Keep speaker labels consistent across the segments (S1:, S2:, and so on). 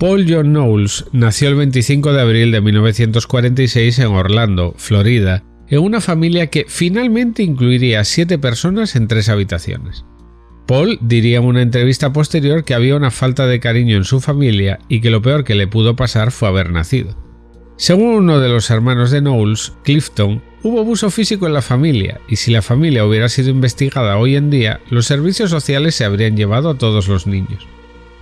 S1: Paul John Knowles nació el 25 de abril de 1946 en Orlando, Florida, en una familia que finalmente incluiría siete personas en tres habitaciones. Paul diría en una entrevista posterior que había una falta de cariño en su familia y que lo peor que le pudo pasar fue haber nacido. Según uno de los hermanos de Knowles, Clifton, hubo abuso físico en la familia y si la familia hubiera sido investigada hoy en día, los servicios sociales se habrían llevado a todos los niños.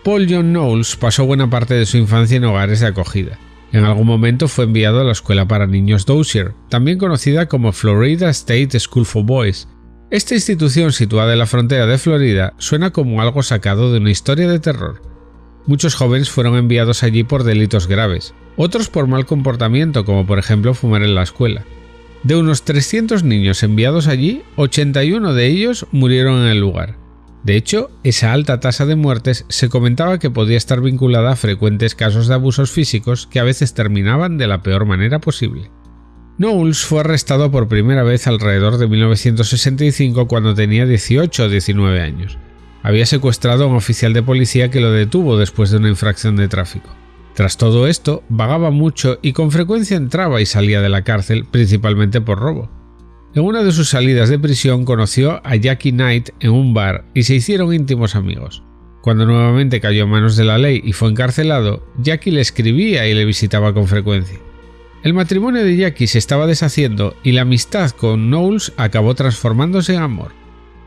S1: Paul John Knowles pasó buena parte de su infancia en hogares de acogida. En algún momento fue enviado a la escuela para niños Dozier, también conocida como Florida State School for Boys. Esta institución situada en la frontera de Florida suena como algo sacado de una historia de terror. Muchos jóvenes fueron enviados allí por delitos graves, otros por mal comportamiento como por ejemplo fumar en la escuela. De unos 300 niños enviados allí, 81 de ellos murieron en el lugar. De hecho, esa alta tasa de muertes se comentaba que podía estar vinculada a frecuentes casos de abusos físicos que a veces terminaban de la peor manera posible. Knowles fue arrestado por primera vez alrededor de 1965 cuando tenía 18 o 19 años. Había secuestrado a un oficial de policía que lo detuvo después de una infracción de tráfico. Tras todo esto, vagaba mucho y con frecuencia entraba y salía de la cárcel, principalmente por robo. En una de sus salidas de prisión conoció a Jackie Knight en un bar y se hicieron íntimos amigos. Cuando nuevamente cayó en manos de la ley y fue encarcelado, Jackie le escribía y le visitaba con frecuencia. El matrimonio de Jackie se estaba deshaciendo y la amistad con Knowles acabó transformándose en amor.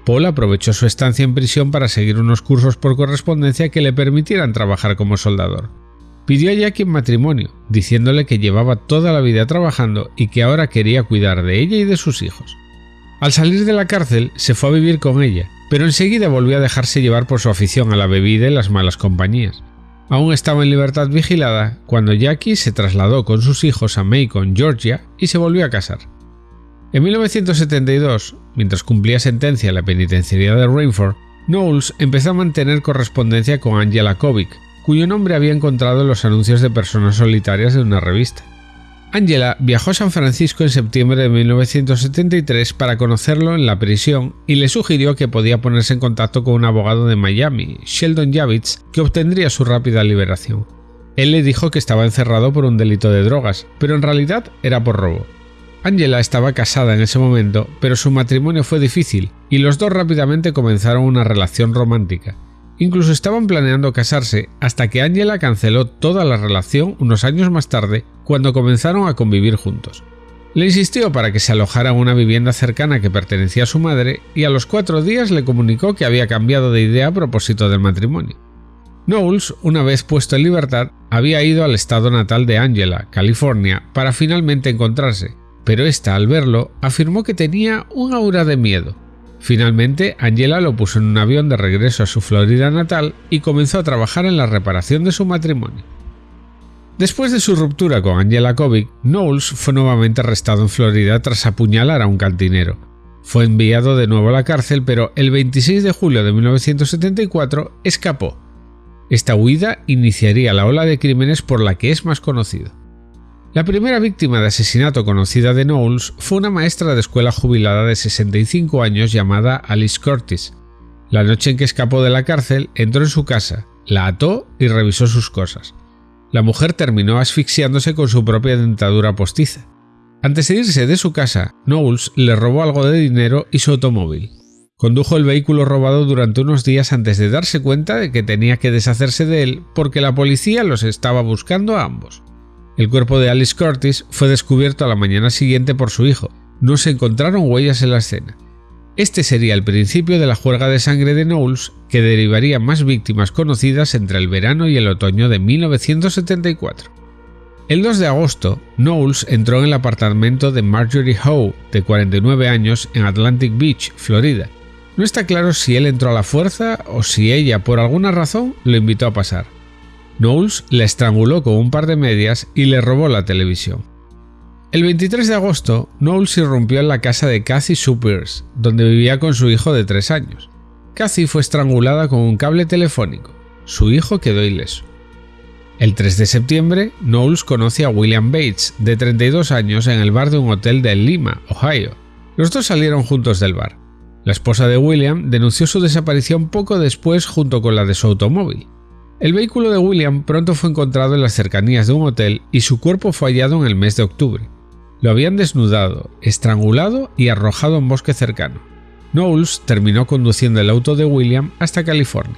S1: Paul aprovechó su estancia en prisión para seguir unos cursos por correspondencia que le permitieran trabajar como soldador. Pidió a Jackie en matrimonio, diciéndole que llevaba toda la vida trabajando y que ahora quería cuidar de ella y de sus hijos. Al salir de la cárcel se fue a vivir con ella, pero enseguida volvió a dejarse llevar por su afición a la bebida y las malas compañías. Aún estaba en libertad vigilada cuando Jackie se trasladó con sus hijos a Macon, Georgia, y se volvió a casar. En 1972, mientras cumplía sentencia en la penitenciaría de Rainford, Knowles empezó a mantener correspondencia con Angela Kovic, cuyo nombre había encontrado en los anuncios de personas solitarias de una revista. Angela viajó a San Francisco en septiembre de 1973 para conocerlo en la prisión y le sugirió que podía ponerse en contacto con un abogado de Miami, Sheldon Javits, que obtendría su rápida liberación. Él le dijo que estaba encerrado por un delito de drogas, pero en realidad era por robo. Angela estaba casada en ese momento, pero su matrimonio fue difícil y los dos rápidamente comenzaron una relación romántica. Incluso estaban planeando casarse hasta que Angela canceló toda la relación unos años más tarde cuando comenzaron a convivir juntos. Le insistió para que se alojara en una vivienda cercana que pertenecía a su madre y a los cuatro días le comunicó que había cambiado de idea a propósito del matrimonio. Knowles, una vez puesto en libertad, había ido al estado natal de Angela, California, para finalmente encontrarse, pero ésta al verlo afirmó que tenía un aura de miedo Finalmente, Angela lo puso en un avión de regreso a su Florida natal y comenzó a trabajar en la reparación de su matrimonio. Después de su ruptura con Angela Kovic, Knowles fue nuevamente arrestado en Florida tras apuñalar a un cantinero. Fue enviado de nuevo a la cárcel, pero el 26 de julio de 1974 escapó. Esta huida iniciaría la ola de crímenes por la que es más conocido. La primera víctima de asesinato conocida de Knowles fue una maestra de escuela jubilada de 65 años llamada Alice Curtis. La noche en que escapó de la cárcel, entró en su casa, la ató y revisó sus cosas. La mujer terminó asfixiándose con su propia dentadura postiza. Antes de irse de su casa, Knowles le robó algo de dinero y su automóvil. Condujo el vehículo robado durante unos días antes de darse cuenta de que tenía que deshacerse de él porque la policía los estaba buscando a ambos. El cuerpo de Alice Curtis fue descubierto a la mañana siguiente por su hijo. No se encontraron huellas en la escena. Este sería el principio de la juerga de sangre de Knowles, que derivaría más víctimas conocidas entre el verano y el otoño de 1974. El 2 de agosto, Knowles entró en el apartamento de Marjorie Howe, de 49 años, en Atlantic Beach, Florida. No está claro si él entró a la fuerza o si ella, por alguna razón, lo invitó a pasar. Knowles la estranguló con un par de medias y le robó la televisión. El 23 de agosto, Knowles irrumpió en la casa de Cathy Supers, donde vivía con su hijo de 3 años. Cathy fue estrangulada con un cable telefónico. Su hijo quedó ileso. El 3 de septiembre, Knowles conoce a William Bates, de 32 años, en el bar de un hotel de Lima, Ohio. Los dos salieron juntos del bar. La esposa de William denunció su desaparición poco después junto con la de su automóvil. El vehículo de William pronto fue encontrado en las cercanías de un hotel y su cuerpo fue hallado en el mes de octubre. Lo habían desnudado, estrangulado y arrojado en bosque cercano. Knowles terminó conduciendo el auto de William hasta California.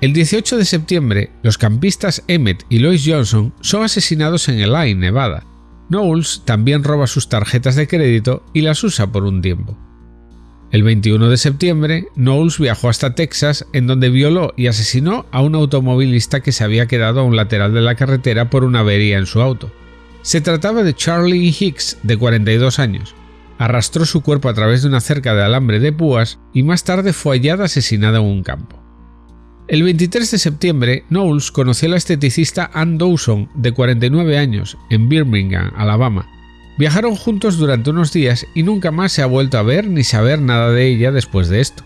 S1: El 18 de septiembre, los campistas Emmett y Lois Johnson son asesinados en Elaine, Nevada. Knowles también roba sus tarjetas de crédito y las usa por un tiempo. El 21 de septiembre, Knowles viajó hasta Texas, en donde violó y asesinó a un automovilista que se había quedado a un lateral de la carretera por una avería en su auto. Se trataba de Charlie Hicks, de 42 años. Arrastró su cuerpo a través de una cerca de alambre de púas y más tarde fue hallada asesinada en un campo. El 23 de septiembre, Knowles conoció a la esteticista Ann Dawson, de 49 años, en Birmingham, Alabama, Viajaron juntos durante unos días y nunca más se ha vuelto a ver ni saber nada de ella después de esto.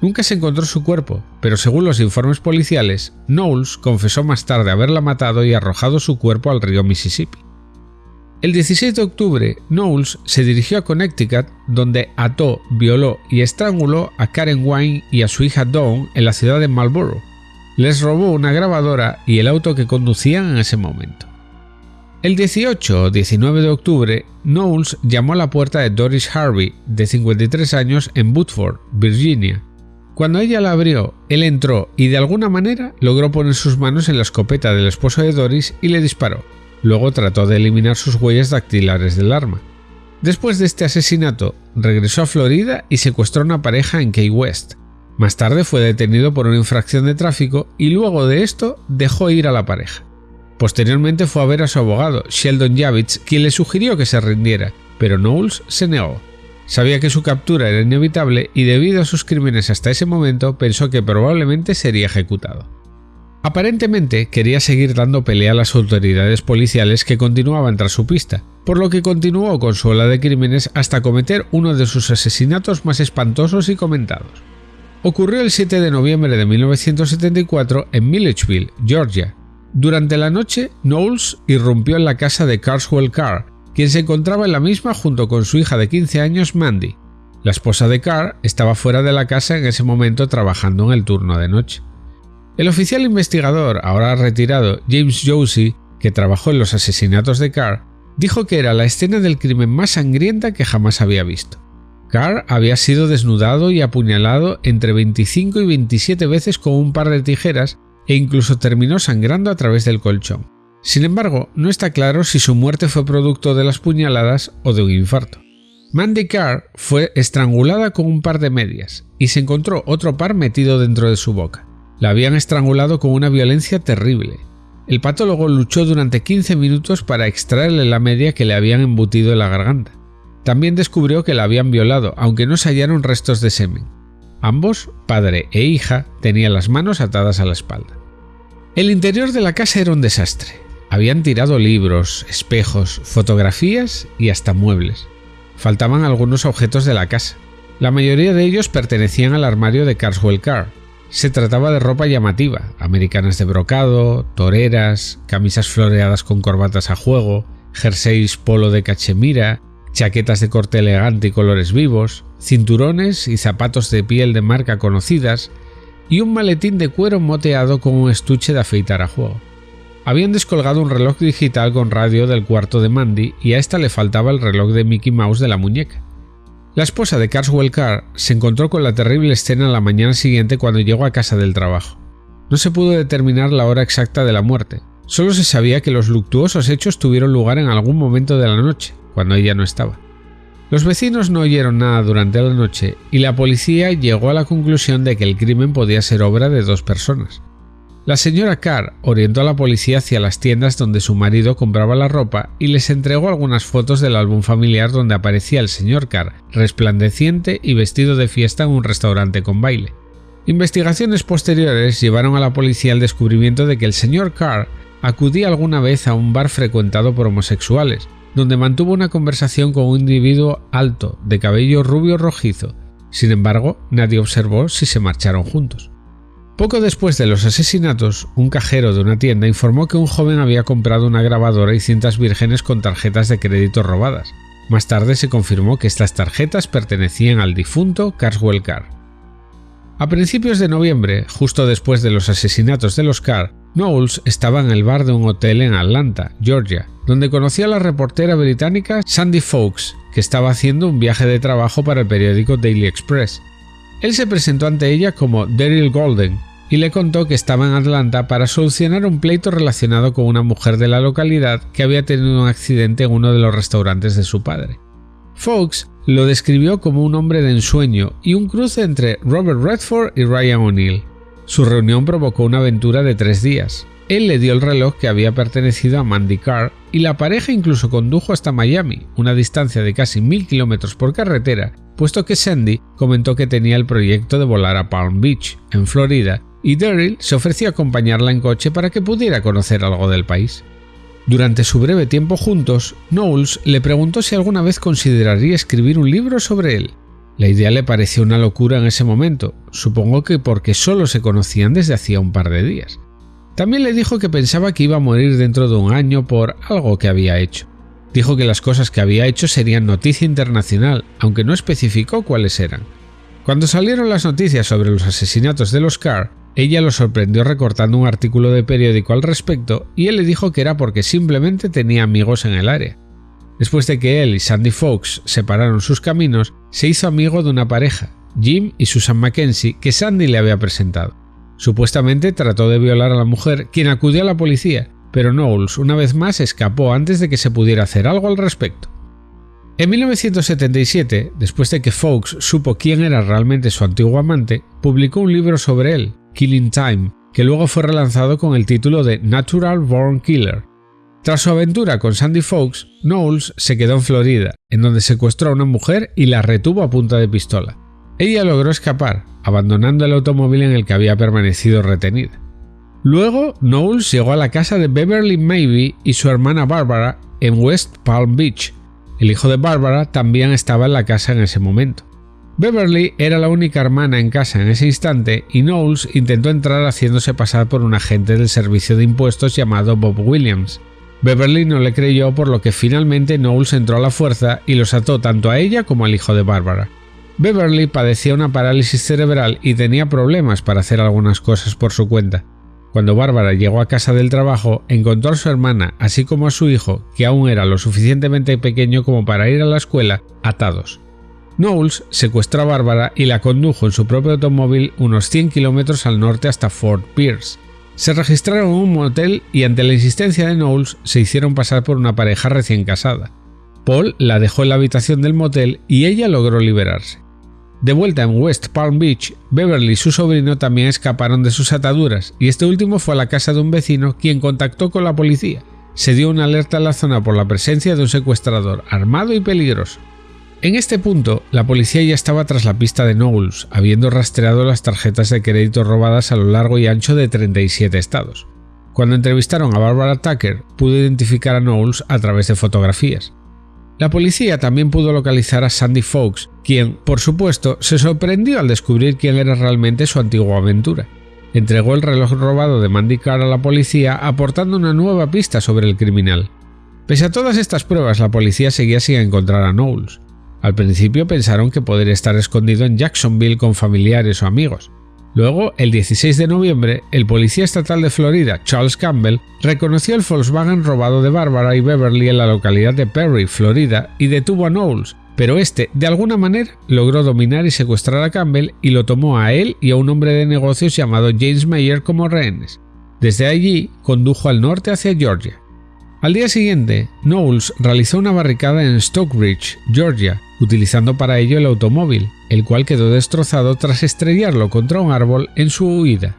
S1: Nunca se encontró su cuerpo, pero según los informes policiales, Knowles confesó más tarde haberla matado y arrojado su cuerpo al río Mississippi. El 16 de octubre, Knowles se dirigió a Connecticut, donde ató, violó y estranguló a Karen Wine y a su hija Dawn en la ciudad de Marlborough. Les robó una grabadora y el auto que conducían en ese momento. El 18 o 19 de octubre, Knowles llamó a la puerta de Doris Harvey, de 53 años, en Woodford, Virginia. Cuando ella la abrió, él entró y de alguna manera logró poner sus manos en la escopeta del esposo de Doris y le disparó. Luego trató de eliminar sus huellas dactilares del arma. Después de este asesinato, regresó a Florida y secuestró a una pareja en Key West. Más tarde fue detenido por una infracción de tráfico y luego de esto dejó ir a la pareja. Posteriormente fue a ver a su abogado, Sheldon Javits, quien le sugirió que se rindiera, pero Knowles se negó. Sabía que su captura era inevitable y debido a sus crímenes hasta ese momento pensó que probablemente sería ejecutado. Aparentemente quería seguir dando pelea a las autoridades policiales que continuaban tras su pista, por lo que continuó con su ola de crímenes hasta cometer uno de sus asesinatos más espantosos y comentados. Ocurrió el 7 de noviembre de 1974 en Milledgeville, Georgia, durante la noche, Knowles irrumpió en la casa de Carswell Carr, quien se encontraba en la misma junto con su hija de 15 años, Mandy. La esposa de Carr estaba fuera de la casa en ese momento trabajando en el turno de noche. El oficial investigador, ahora retirado, James Josie, que trabajó en los asesinatos de Carr, dijo que era la escena del crimen más sangrienta que jamás había visto. Carr había sido desnudado y apuñalado entre 25 y 27 veces con un par de tijeras e incluso terminó sangrando a través del colchón. Sin embargo, no está claro si su muerte fue producto de las puñaladas o de un infarto. Mandy Carr fue estrangulada con un par de medias y se encontró otro par metido dentro de su boca. La habían estrangulado con una violencia terrible. El patólogo luchó durante 15 minutos para extraerle la media que le habían embutido en la garganta. También descubrió que la habían violado, aunque no se hallaron restos de semen. Ambos, padre e hija, tenían las manos atadas a la espalda. El interior de la casa era un desastre. Habían tirado libros, espejos, fotografías y hasta muebles. Faltaban algunos objetos de la casa. La mayoría de ellos pertenecían al armario de Carswell Carr. Se trataba de ropa llamativa, americanas de brocado, toreras, camisas floreadas con corbatas a juego, jerseys polo de cachemira, chaquetas de corte elegante y colores vivos, cinturones y zapatos de piel de marca conocidas, y un maletín de cuero moteado con un estuche de afeitar a juego. Habían descolgado un reloj digital con radio del cuarto de Mandy y a esta le faltaba el reloj de Mickey Mouse de la muñeca. La esposa de Carswell Carr se encontró con la terrible escena la mañana siguiente cuando llegó a casa del trabajo. No se pudo determinar la hora exacta de la muerte, solo se sabía que los luctuosos hechos tuvieron lugar en algún momento de la noche, cuando ella no estaba. Los vecinos no oyeron nada durante la noche y la policía llegó a la conclusión de que el crimen podía ser obra de dos personas. La señora Carr orientó a la policía hacia las tiendas donde su marido compraba la ropa y les entregó algunas fotos del álbum familiar donde aparecía el señor Carr resplandeciente y vestido de fiesta en un restaurante con baile. Investigaciones posteriores llevaron a la policía al descubrimiento de que el señor Carr acudía alguna vez a un bar frecuentado por homosexuales, donde mantuvo una conversación con un individuo alto, de cabello rubio rojizo. Sin embargo, nadie observó si se marcharon juntos. Poco después de los asesinatos, un cajero de una tienda informó que un joven había comprado una grabadora y cintas vírgenes con tarjetas de crédito robadas. Más tarde se confirmó que estas tarjetas pertenecían al difunto Carswell Carr. A principios de noviembre, justo después de los asesinatos de los Carr, Knowles estaba en el bar de un hotel en Atlanta, Georgia, donde conoció a la reportera británica Sandy Fawkes, que estaba haciendo un viaje de trabajo para el periódico Daily Express. Él se presentó ante ella como Daryl Golden y le contó que estaba en Atlanta para solucionar un pleito relacionado con una mujer de la localidad que había tenido un accidente en uno de los restaurantes de su padre. Fawkes lo describió como un hombre de ensueño y un cruce entre Robert Redford y Ryan O'Neill. Su reunión provocó una aventura de tres días. Él le dio el reloj que había pertenecido a Mandy Carr y la pareja incluso condujo hasta Miami, una distancia de casi mil kilómetros por carretera, puesto que Sandy comentó que tenía el proyecto de volar a Palm Beach, en Florida, y Daryl se ofreció a acompañarla en coche para que pudiera conocer algo del país. Durante su breve tiempo juntos, Knowles le preguntó si alguna vez consideraría escribir un libro sobre él. La idea le pareció una locura en ese momento, supongo que porque solo se conocían desde hacía un par de días. También le dijo que pensaba que iba a morir dentro de un año por algo que había hecho. Dijo que las cosas que había hecho serían noticia internacional, aunque no especificó cuáles eran. Cuando salieron las noticias sobre los asesinatos de los Carr, ella lo sorprendió recortando un artículo de periódico al respecto y él le dijo que era porque simplemente tenía amigos en el área. Después de que él y Sandy Fox separaron sus caminos, se hizo amigo de una pareja, Jim y Susan Mackenzie, que Sandy le había presentado. Supuestamente trató de violar a la mujer, quien acudió a la policía, pero Knowles una vez más escapó antes de que se pudiera hacer algo al respecto. En 1977, después de que Fox supo quién era realmente su antiguo amante, publicó un libro sobre él, Killing Time, que luego fue relanzado con el título de Natural Born Killer. Tras su aventura con Sandy Fox, Knowles se quedó en Florida, en donde secuestró a una mujer y la retuvo a punta de pistola. Ella logró escapar, abandonando el automóvil en el que había permanecido retenida. Luego, Knowles llegó a la casa de Beverly Maybe y su hermana Barbara en West Palm Beach. El hijo de Barbara también estaba en la casa en ese momento. Beverly era la única hermana en casa en ese instante y Knowles intentó entrar haciéndose pasar por un agente del servicio de impuestos llamado Bob Williams. Beverly no le creyó por lo que finalmente Knowles entró a la fuerza y los ató tanto a ella como al hijo de Barbara. Beverly padecía una parálisis cerebral y tenía problemas para hacer algunas cosas por su cuenta. Cuando Bárbara llegó a casa del trabajo, encontró a su hermana, así como a su hijo, que aún era lo suficientemente pequeño como para ir a la escuela, atados. Knowles secuestró a Bárbara y la condujo en su propio automóvil unos 100 kilómetros al norte hasta Fort Pierce. Se registraron en un motel y ante la insistencia de Knowles se hicieron pasar por una pareja recién casada. Paul la dejó en la habitación del motel y ella logró liberarse. De vuelta en West Palm Beach, Beverly y su sobrino también escaparon de sus ataduras y este último fue a la casa de un vecino quien contactó con la policía. Se dio una alerta a la zona por la presencia de un secuestrador armado y peligroso. En este punto, la policía ya estaba tras la pista de Knowles, habiendo rastreado las tarjetas de crédito robadas a lo largo y ancho de 37 estados. Cuando entrevistaron a Barbara Tucker, pudo identificar a Knowles a través de fotografías. La policía también pudo localizar a Sandy Fox, quien, por supuesto, se sorprendió al descubrir quién era realmente su antigua aventura. Entregó el reloj robado de Mandy Carr a la policía aportando una nueva pista sobre el criminal. Pese a todas estas pruebas, la policía seguía sin encontrar a Knowles. Al principio pensaron que podría estar escondido en Jacksonville con familiares o amigos. Luego, el 16 de noviembre, el policía estatal de Florida, Charles Campbell, reconoció el Volkswagen robado de Barbara y Beverly en la localidad de Perry, Florida, y detuvo a Knowles, pero este, de alguna manera, logró dominar y secuestrar a Campbell y lo tomó a él y a un hombre de negocios llamado James Mayer como rehenes. Desde allí, condujo al norte hacia Georgia. Al día siguiente, Knowles realizó una barricada en Stockbridge, Georgia, utilizando para ello el automóvil, el cual quedó destrozado tras estrellarlo contra un árbol en su huida.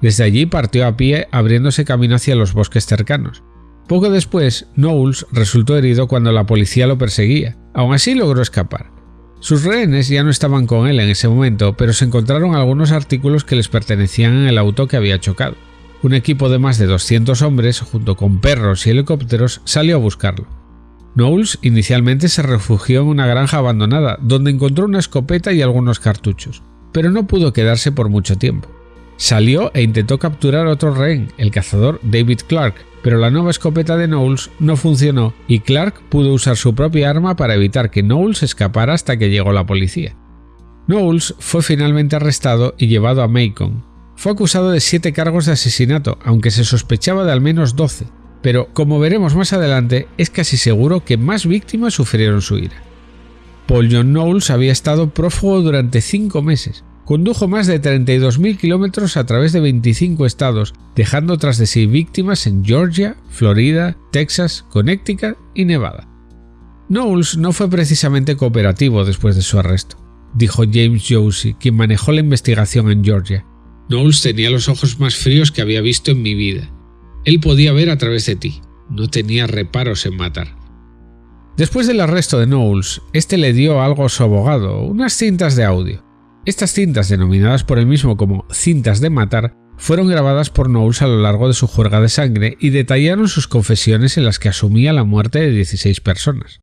S1: Desde allí partió a pie abriéndose camino hacia los bosques cercanos. Poco después, Knowles resultó herido cuando la policía lo perseguía. Aún así logró escapar. Sus rehenes ya no estaban con él en ese momento, pero se encontraron algunos artículos que les pertenecían en el auto que había chocado. Un equipo de más de 200 hombres, junto con perros y helicópteros, salió a buscarlo. Knowles inicialmente se refugió en una granja abandonada, donde encontró una escopeta y algunos cartuchos, pero no pudo quedarse por mucho tiempo. Salió e intentó capturar a otro rehén, el cazador David Clark, pero la nueva escopeta de Knowles no funcionó y Clark pudo usar su propia arma para evitar que Knowles escapara hasta que llegó la policía. Knowles fue finalmente arrestado y llevado a Macon. Fue acusado de siete cargos de asesinato, aunque se sospechaba de al menos 12, pero como veremos más adelante, es casi seguro que más víctimas sufrieron su ira. Paul John Knowles había estado prófugo durante cinco meses. Condujo más de 32.000 kilómetros a través de 25 estados, dejando tras de sí víctimas en Georgia, Florida, Texas, Connecticut y Nevada. Knowles no fue precisamente cooperativo después de su arresto, dijo James Josie, quien manejó la investigación en Georgia. Knowles tenía los ojos más fríos que había visto en mi vida. Él podía ver a través de ti, no tenía reparos en matar. Después del arresto de Knowles, este le dio algo a su abogado, unas cintas de audio. Estas cintas, denominadas por él mismo como cintas de matar, fueron grabadas por Knowles a lo largo de su juerga de sangre y detallaron sus confesiones en las que asumía la muerte de 16 personas.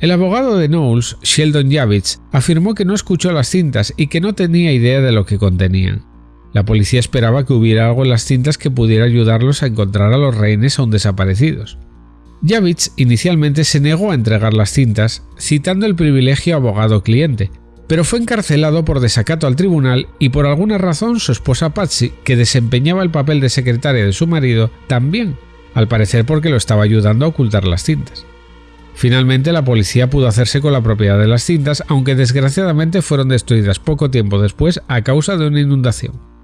S1: El abogado de Knowles, Sheldon Javits, afirmó que no escuchó las cintas y que no tenía idea de lo que contenían. La policía esperaba que hubiera algo en las cintas que pudiera ayudarlos a encontrar a los rehenes aún desaparecidos. Javits inicialmente se negó a entregar las cintas, citando el privilegio abogado-cliente, pero fue encarcelado por desacato al tribunal y por alguna razón su esposa Patsy, que desempeñaba el papel de secretaria de su marido, también, al parecer porque lo estaba ayudando a ocultar las cintas. Finalmente la policía pudo hacerse con la propiedad de las cintas, aunque desgraciadamente fueron destruidas poco tiempo después a causa de una inundación.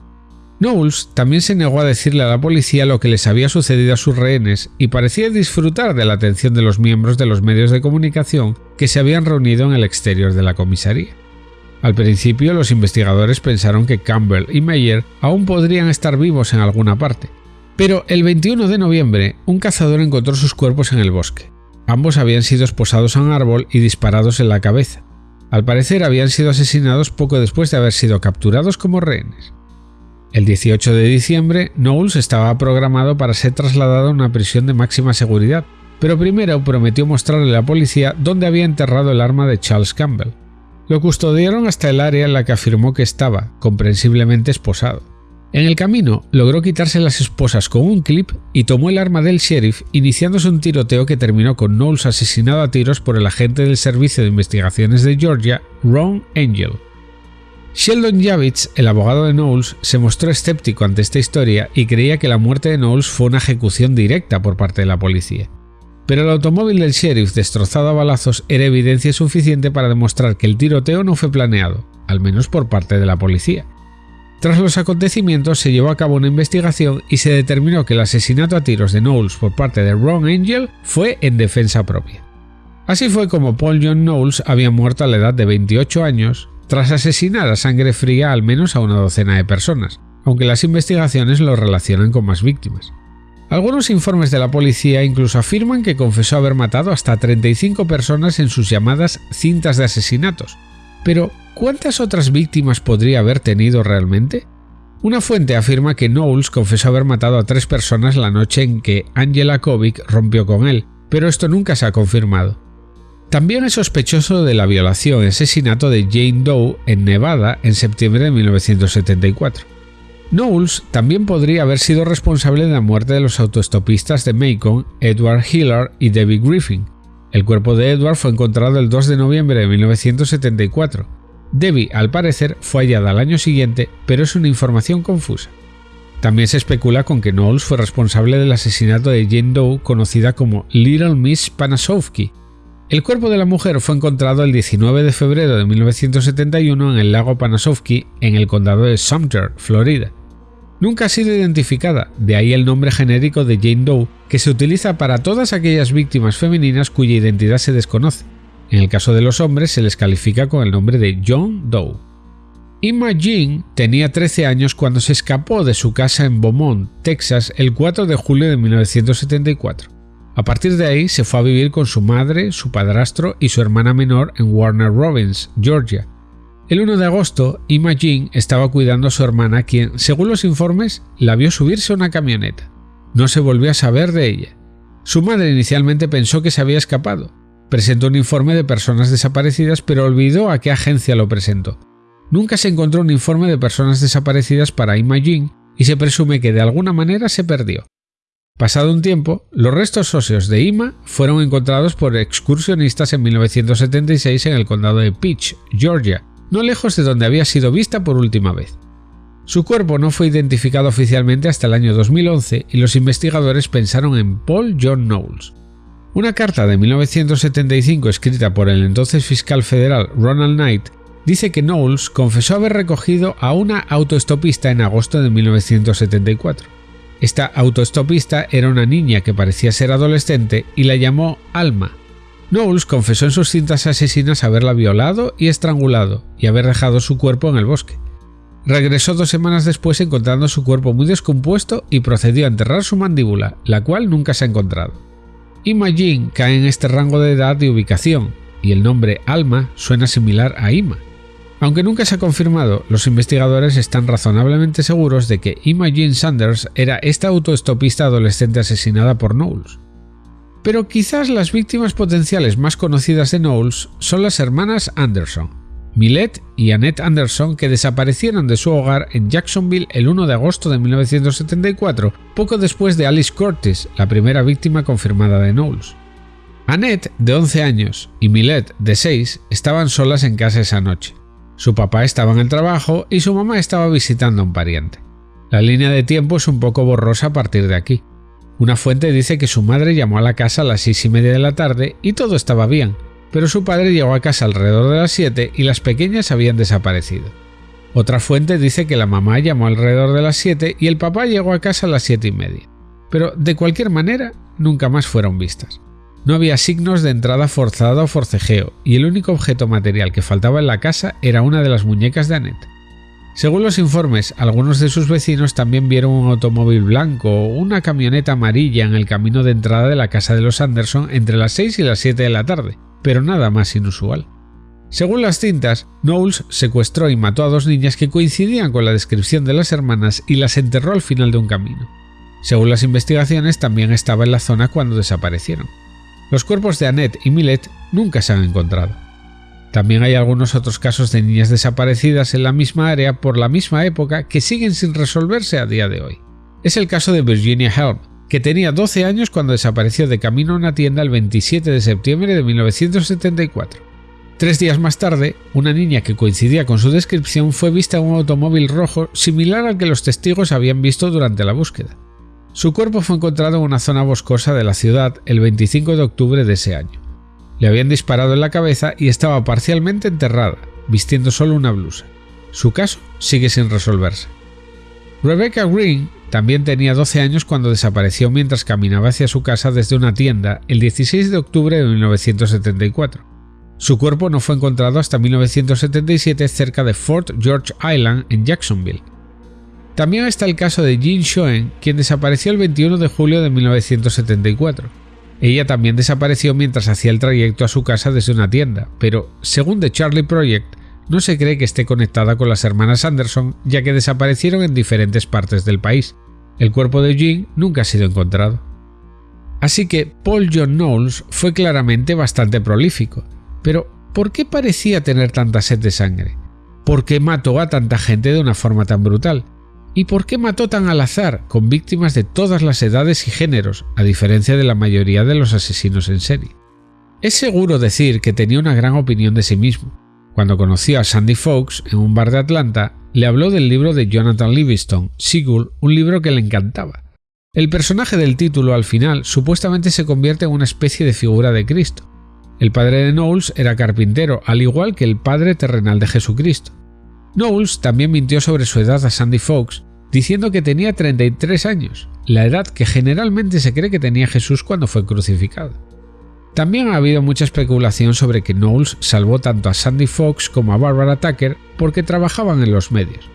S1: Knowles también se negó a decirle a la policía lo que les había sucedido a sus rehenes y parecía disfrutar de la atención de los miembros de los medios de comunicación que se habían reunido en el exterior de la comisaría. Al principio los investigadores pensaron que Campbell y Meyer aún podrían estar vivos en alguna parte, pero el 21 de noviembre un cazador encontró sus cuerpos en el bosque. Ambos habían sido esposados a un árbol y disparados en la cabeza. Al parecer habían sido asesinados poco después de haber sido capturados como rehenes. El 18 de diciembre, Knowles estaba programado para ser trasladado a una prisión de máxima seguridad, pero primero prometió mostrarle a la policía dónde había enterrado el arma de Charles Campbell. Lo custodiaron hasta el área en la que afirmó que estaba, comprensiblemente esposado. En el camino, logró quitarse las esposas con un clip y tomó el arma del sheriff, iniciándose un tiroteo que terminó con Knowles asesinado a tiros por el agente del Servicio de Investigaciones de Georgia, Ron Angel. Sheldon Javits, el abogado de Knowles, se mostró escéptico ante esta historia y creía que la muerte de Knowles fue una ejecución directa por parte de la policía. Pero el automóvil del sheriff destrozado a balazos era evidencia suficiente para demostrar que el tiroteo no fue planeado, al menos por parte de la policía. Tras los acontecimientos se llevó a cabo una investigación y se determinó que el asesinato a tiros de Knowles por parte de Ron Angel fue en defensa propia. Así fue como Paul John Knowles había muerto a la edad de 28 años tras asesinar a sangre fría al menos a una docena de personas, aunque las investigaciones lo relacionan con más víctimas. Algunos informes de la policía incluso afirman que confesó haber matado hasta 35 personas en sus llamadas cintas de asesinatos. Pero, ¿cuántas otras víctimas podría haber tenido realmente? Una fuente afirma que Knowles confesó haber matado a tres personas la noche en que Angela Kovic rompió con él, pero esto nunca se ha confirmado. También es sospechoso de la violación y asesinato de Jane Doe en Nevada en septiembre de 1974. Knowles también podría haber sido responsable de la muerte de los autoestopistas de Macon, Edward Hillard y Debbie Griffin. El cuerpo de Edward fue encontrado el 2 de noviembre de 1974. Debbie, al parecer, fue hallada al año siguiente, pero es una información confusa. También se especula con que Knowles fue responsable del asesinato de Jane Doe, conocida como Little Miss Panasovsky, el cuerpo de la mujer fue encontrado el 19 de febrero de 1971 en el lago Panasovsky, en el condado de Sumter, Florida. Nunca ha sido identificada, de ahí el nombre genérico de Jane Doe, que se utiliza para todas aquellas víctimas femeninas cuya identidad se desconoce. En el caso de los hombres se les califica con el nombre de John Doe. Jean tenía 13 años cuando se escapó de su casa en Beaumont, Texas, el 4 de julio de 1974. A partir de ahí se fue a vivir con su madre, su padrastro y su hermana menor en Warner Robins, Georgia. El 1 de agosto, Jean estaba cuidando a su hermana quien, según los informes, la vio subirse a una camioneta. No se volvió a saber de ella. Su madre inicialmente pensó que se había escapado. Presentó un informe de personas desaparecidas pero olvidó a qué agencia lo presentó. Nunca se encontró un informe de personas desaparecidas para Jean y se presume que de alguna manera se perdió. Pasado un tiempo, los restos óseos de Ima fueron encontrados por excursionistas en 1976 en el condado de Peach, Georgia, no lejos de donde había sido vista por última vez. Su cuerpo no fue identificado oficialmente hasta el año 2011 y los investigadores pensaron en Paul John Knowles. Una carta de 1975 escrita por el entonces fiscal federal Ronald Knight dice que Knowles confesó haber recogido a una autoestopista en agosto de 1974. Esta autoestopista era una niña que parecía ser adolescente y la llamó Alma. Knowles confesó en sus cintas asesinas haberla violado y estrangulado y haber dejado su cuerpo en el bosque. Regresó dos semanas después encontrando su cuerpo muy descompuesto y procedió a enterrar su mandíbula, la cual nunca se ha encontrado. Ima Jin cae en este rango de edad y ubicación, y el nombre Alma suena similar a Ima. Aunque nunca se ha confirmado, los investigadores están razonablemente seguros de que Jean Sanders era esta autoestopista adolescente asesinada por Knowles. Pero quizás las víctimas potenciales más conocidas de Knowles son las hermanas Anderson, Millet y Annette Anderson, que desaparecieron de su hogar en Jacksonville el 1 de agosto de 1974, poco después de Alice Curtis, la primera víctima confirmada de Knowles. Annette, de 11 años, y Millet, de 6, estaban solas en casa esa noche. Su papá estaba en el trabajo y su mamá estaba visitando a un pariente. La línea de tiempo es un poco borrosa a partir de aquí. Una fuente dice que su madre llamó a la casa a las seis y media de la tarde y todo estaba bien, pero su padre llegó a casa alrededor de las 7 y las pequeñas habían desaparecido. Otra fuente dice que la mamá llamó alrededor de las 7 y el papá llegó a casa a las 7 y media. Pero de cualquier manera, nunca más fueron vistas. No había signos de entrada forzada o forcejeo, y el único objeto material que faltaba en la casa era una de las muñecas de Annette. Según los informes, algunos de sus vecinos también vieron un automóvil blanco o una camioneta amarilla en el camino de entrada de la casa de los Anderson entre las 6 y las 7 de la tarde, pero nada más inusual. Según las cintas, Knowles secuestró y mató a dos niñas que coincidían con la descripción de las hermanas y las enterró al final de un camino. Según las investigaciones, también estaba en la zona cuando desaparecieron. Los cuerpos de Annette y Millet nunca se han encontrado. También hay algunos otros casos de niñas desaparecidas en la misma área por la misma época que siguen sin resolverse a día de hoy. Es el caso de Virginia Helm, que tenía 12 años cuando desapareció de camino a una tienda el 27 de septiembre de 1974. Tres días más tarde, una niña que coincidía con su descripción fue vista en un automóvil rojo similar al que los testigos habían visto durante la búsqueda. Su cuerpo fue encontrado en una zona boscosa de la ciudad el 25 de octubre de ese año. Le habían disparado en la cabeza y estaba parcialmente enterrada, vistiendo solo una blusa. Su caso sigue sin resolverse. Rebecca Green también tenía 12 años cuando desapareció mientras caminaba hacia su casa desde una tienda el 16 de octubre de 1974. Su cuerpo no fue encontrado hasta 1977 cerca de Fort George Island en Jacksonville. También está el caso de Jean Schoen, quien desapareció el 21 de julio de 1974. Ella también desapareció mientras hacía el trayecto a su casa desde una tienda, pero, según The Charlie Project, no se cree que esté conectada con las hermanas Anderson, ya que desaparecieron en diferentes partes del país. El cuerpo de Jean nunca ha sido encontrado. Así que Paul John Knowles fue claramente bastante prolífico. Pero, ¿por qué parecía tener tanta sed de sangre? ¿Por qué mató a tanta gente de una forma tan brutal? ¿Y por qué mató tan al azar, con víctimas de todas las edades y géneros, a diferencia de la mayoría de los asesinos en serie? Es seguro decir que tenía una gran opinión de sí mismo, cuando conoció a Sandy Fox en un bar de Atlanta, le habló del libro de Jonathan Livingston, Sigul, un libro que le encantaba. El personaje del título al final supuestamente se convierte en una especie de figura de Cristo. El padre de Knowles era carpintero, al igual que el padre terrenal de Jesucristo. Knowles también mintió sobre su edad a Sandy Fox, diciendo que tenía 33 años, la edad que generalmente se cree que tenía Jesús cuando fue crucificado. También ha habido mucha especulación sobre que Knowles salvó tanto a Sandy Fox como a Barbara Tucker porque trabajaban en los medios.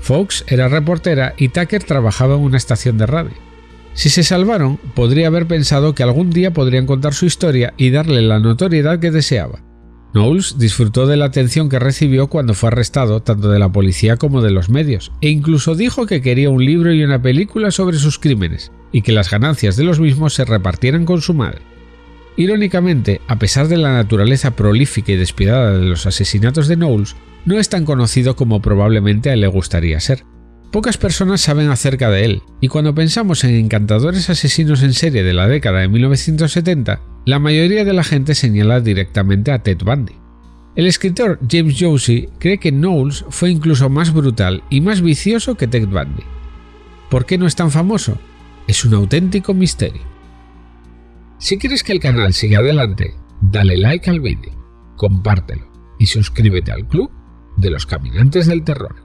S1: Fox era reportera y Tucker trabajaba en una estación de radio. Si se salvaron, podría haber pensado que algún día podrían contar su historia y darle la notoriedad que deseaba. Knowles disfrutó de la atención que recibió cuando fue arrestado tanto de la policía como de los medios, e incluso dijo que quería un libro y una película sobre sus crímenes, y que las ganancias de los mismos se repartieran con su madre. Irónicamente, a pesar de la naturaleza prolífica y despiadada de los asesinatos de Knowles, no es tan conocido como probablemente a él le gustaría ser. Pocas personas saben acerca de él, y cuando pensamos en encantadores asesinos en serie de la década de 1970, la mayoría de la gente señala directamente a Ted Bundy. El escritor James Josie cree que Knowles fue incluso más brutal y más vicioso que Ted Bundy. ¿Por qué no es tan famoso? Es un auténtico misterio. Si quieres que el canal siga adelante, dale like al vídeo, compártelo y suscríbete al club de los caminantes del terror.